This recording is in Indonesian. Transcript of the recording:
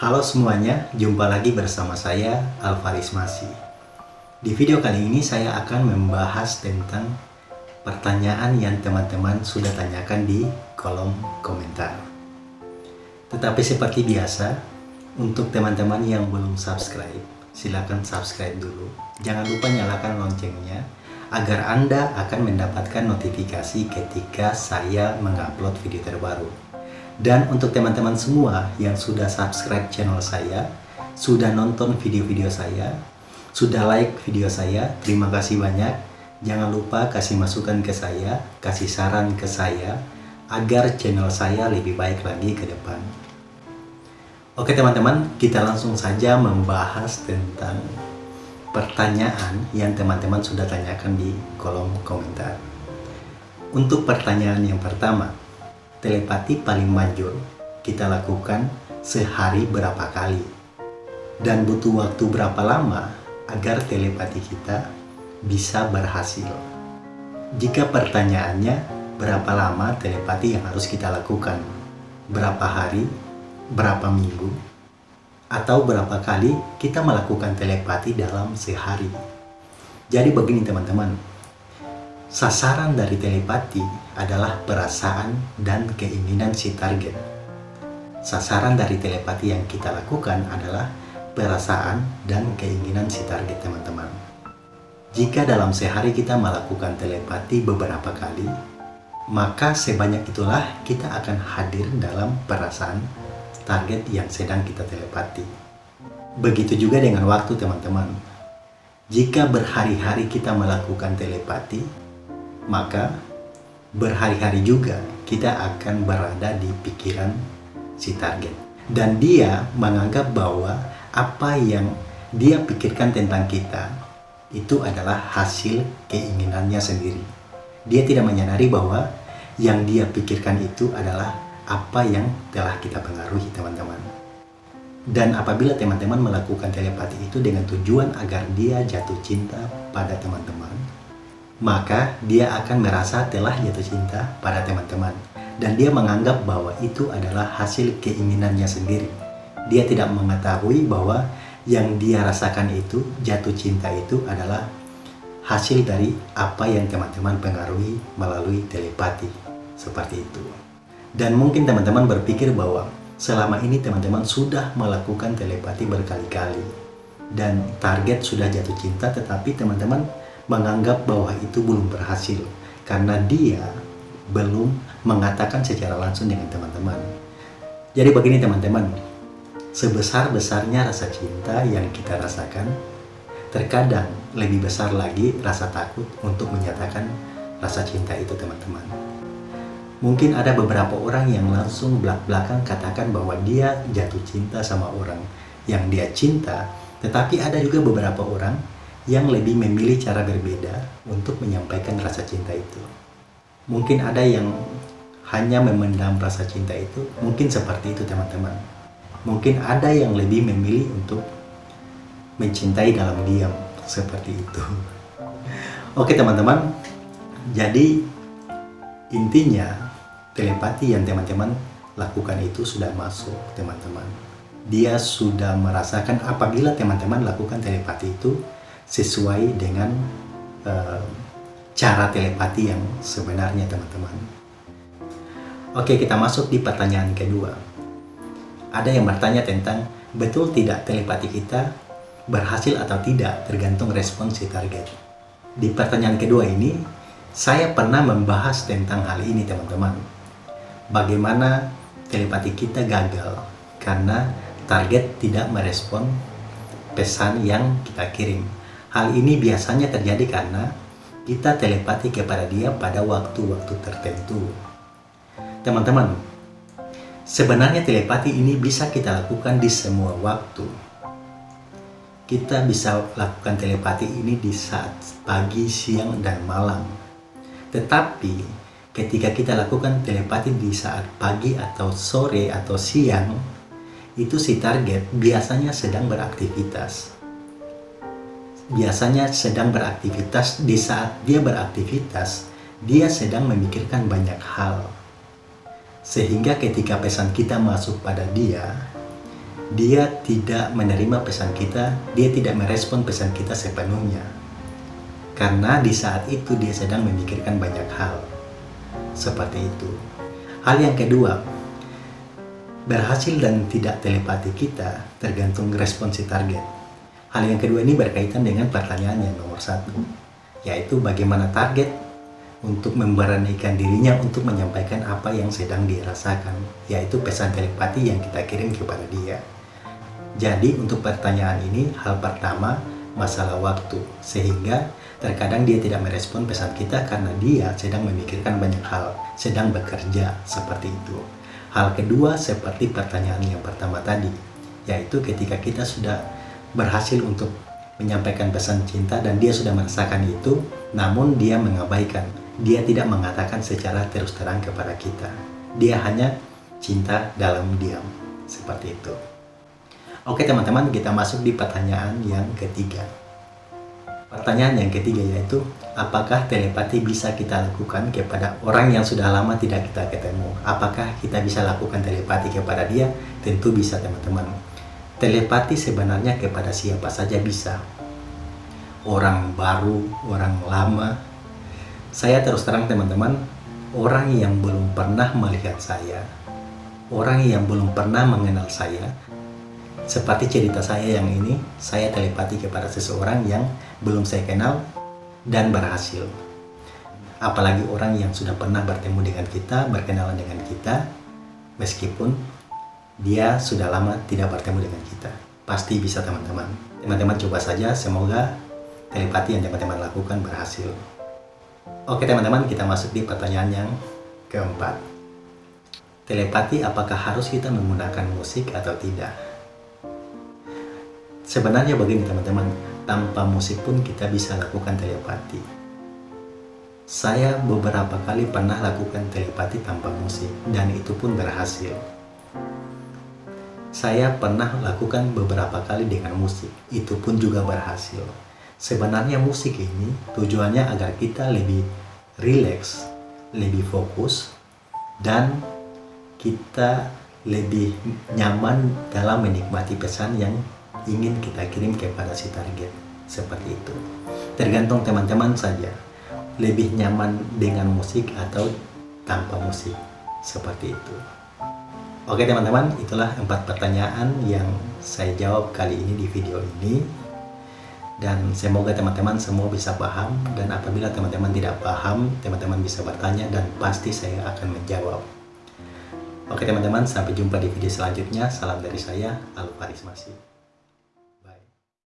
Halo semuanya, jumpa lagi bersama saya Alvaris Masi. Di video kali ini saya akan membahas tentang pertanyaan yang teman-teman sudah tanyakan di kolom komentar. Tetapi seperti biasa, untuk teman-teman yang belum subscribe, silakan subscribe dulu. Jangan lupa nyalakan loncengnya agar Anda akan mendapatkan notifikasi ketika saya mengupload video terbaru. Dan untuk teman-teman semua yang sudah subscribe channel saya, sudah nonton video-video saya, sudah like video saya, terima kasih banyak. Jangan lupa kasih masukan ke saya, kasih saran ke saya, agar channel saya lebih baik lagi ke depan. Oke teman-teman, kita langsung saja membahas tentang pertanyaan yang teman-teman sudah tanyakan di kolom komentar. Untuk pertanyaan yang pertama, telepati paling manjur. Kita lakukan sehari berapa kali. Dan butuh waktu berapa lama agar telepati kita bisa berhasil. Jika pertanyaannya berapa lama telepati yang harus kita lakukan, berapa hari, berapa minggu, atau berapa kali kita melakukan telepati dalam sehari. Jadi begini teman-teman, Sasaran dari telepati adalah perasaan dan keinginan si target. Sasaran dari telepati yang kita lakukan adalah perasaan dan keinginan si target teman-teman. Jika dalam sehari kita melakukan telepati beberapa kali, maka sebanyak itulah kita akan hadir dalam perasaan target yang sedang kita telepati. Begitu juga dengan waktu teman-teman. Jika berhari-hari kita melakukan telepati, maka berhari-hari juga kita akan berada di pikiran si target. Dan dia menganggap bahwa apa yang dia pikirkan tentang kita itu adalah hasil keinginannya sendiri. Dia tidak menyadari bahwa yang dia pikirkan itu adalah apa yang telah kita pengaruhi teman-teman. Dan apabila teman-teman melakukan telepati itu dengan tujuan agar dia jatuh cinta pada teman-teman, maka dia akan merasa telah jatuh cinta pada teman-teman dan dia menganggap bahwa itu adalah hasil keinginannya sendiri. Dia tidak mengetahui bahwa yang dia rasakan itu, jatuh cinta itu adalah hasil dari apa yang teman-teman pengaruhi melalui telepati. Seperti itu. Dan mungkin teman-teman berpikir bahwa selama ini teman-teman sudah melakukan telepati berkali-kali. Dan target sudah jatuh cinta tetapi teman-teman menganggap bahwa itu belum berhasil karena dia belum mengatakan secara langsung dengan teman-teman. Jadi begini teman-teman, sebesar-besarnya rasa cinta yang kita rasakan, terkadang lebih besar lagi rasa takut untuk menyatakan rasa cinta itu teman-teman. Mungkin ada beberapa orang yang langsung belak-belakan katakan bahwa dia jatuh cinta sama orang yang dia cinta, tetapi ada juga beberapa orang yang lebih memilih cara berbeda untuk menyampaikan rasa cinta itu. Mungkin ada yang hanya memendam rasa cinta itu, mungkin seperti itu teman-teman. Mungkin ada yang lebih memilih untuk mencintai dalam diam, seperti itu. Oke teman-teman, jadi intinya telepati yang teman-teman lakukan itu sudah masuk teman-teman. Dia sudah merasakan apabila teman-teman lakukan telepati itu, sesuai dengan uh, cara telepati yang sebenarnya teman-teman. Oke, kita masuk di pertanyaan kedua. Ada yang bertanya tentang betul tidak telepati kita berhasil atau tidak tergantung respon si target. Di pertanyaan kedua ini, saya pernah membahas tentang hal ini teman-teman. Bagaimana telepati kita gagal karena target tidak merespon pesan yang kita kirim Hal ini biasanya terjadi karena kita telepati kepada dia pada waktu-waktu tertentu. Teman-teman, sebenarnya telepati ini bisa kita lakukan di semua waktu. Kita bisa lakukan telepati ini di saat pagi, siang, dan malam. Tetapi ketika kita lakukan telepati di saat pagi atau sore atau siang, itu si target biasanya sedang beraktivitas biasanya sedang beraktivitas di saat dia beraktivitas dia sedang memikirkan banyak hal sehingga ketika pesan kita masuk pada dia dia tidak menerima pesan kita, dia tidak merespon pesan kita sepenuhnya. Karena di saat itu dia sedang memikirkan banyak hal. Seperti itu. Hal yang kedua, berhasil dan tidak telepati kita tergantung respon si target. Hal yang kedua ini berkaitan dengan pertanyaan yang nomor satu, yaitu bagaimana target untuk memberanikan dirinya untuk menyampaikan apa yang sedang dirasakan, yaitu pesan telepati yang kita kirim kepada dia. Jadi untuk pertanyaan ini, hal pertama masalah waktu, sehingga terkadang dia tidak merespon pesan kita karena dia sedang memikirkan banyak hal, sedang bekerja, seperti itu. Hal kedua seperti pertanyaan yang pertama tadi, yaitu ketika kita sudah berhasil untuk menyampaikan pesan cinta dan dia sudah merasakan itu, namun dia mengabaikan dia tidak mengatakan secara terus terang kepada kita. Dia hanya cinta dalam diam. Seperti itu. Oke teman-teman, kita masuk di pertanyaan yang ketiga. Pertanyaan yang ketiga yaitu, apakah telepati bisa kita lakukan kepada orang yang sudah lama tidak kita ketemu? Apakah kita bisa lakukan telepati kepada dia? Tentu bisa teman-teman. Telepati sebenarnya kepada siapa saja bisa. Orang baru, orang lama, saya terus terang teman-teman, orang yang belum pernah melihat saya, orang yang belum pernah mengenal saya, seperti cerita saya yang ini, saya telepati kepada seseorang yang belum saya kenal dan berhasil. Apalagi orang yang sudah pernah bertemu dengan kita, berkenalan dengan kita, meskipun dia sudah lama tidak bertemu dengan kita. Pasti bisa teman-teman. Teman-teman coba saja, semoga telepati yang teman-teman lakukan berhasil. Oke teman-teman, kita masuk di pertanyaan yang keempat. Telepati apakah harus kita menggunakan musik atau tidak? Sebenarnya begini teman-teman, tanpa musik pun kita bisa lakukan telepati. Saya beberapa kali pernah lakukan telepati tanpa musik, dan itu pun berhasil. Saya pernah lakukan beberapa kali dengan musik, itu pun juga berhasil. Sebenarnya musik ini tujuannya agar kita lebih rileks, lebih fokus, dan kita lebih nyaman dalam menikmati pesan yang ingin kita kirim kepada si target. Seperti itu. Tergantung teman-teman saja. Lebih nyaman dengan musik atau tanpa musik. Seperti itu. Oke teman-teman, itulah empat pertanyaan yang saya jawab kali ini di video ini. Dan semoga teman-teman semua bisa paham. Dan apabila teman-teman tidak paham teman-teman bisa bertanya dan pasti saya akan menjawab. Oke teman-teman sampai jumpa di video selanjutnya. Salam dari saya Alvaris Masih